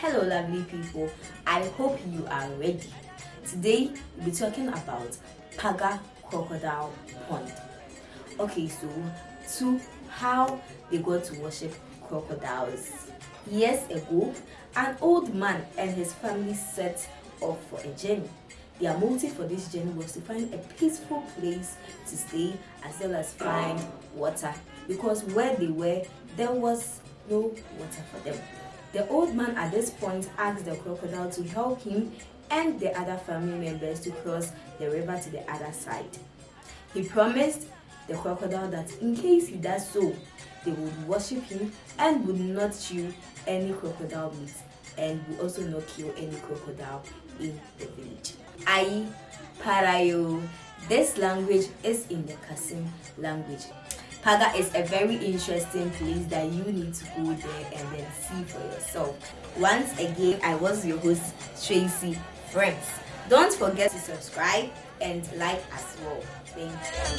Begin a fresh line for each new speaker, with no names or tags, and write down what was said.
Hello lovely people, I hope you are ready. Today we'll be talking about Paga Crocodile Pond. Okay, so to how they got to worship crocodiles. Years ago, an old man and his family set off for a journey. Their motive for this journey was to find a peaceful place to stay as well as find water because where they were, there was no water for them. The old man at this point asked the crocodile to help him and the other family members to cross the river to the other side. He promised the crocodile that in case he does so, they would worship him and would not chew any crocodile meat and would also not kill any crocodile in the village. Ai Parayo. This language is in the Kasem language. Paga is a very interesting place that you need to go there and then see for yourself. Once again, I was your host, Tracy Friends. Don't forget to subscribe and like as well. Thank you.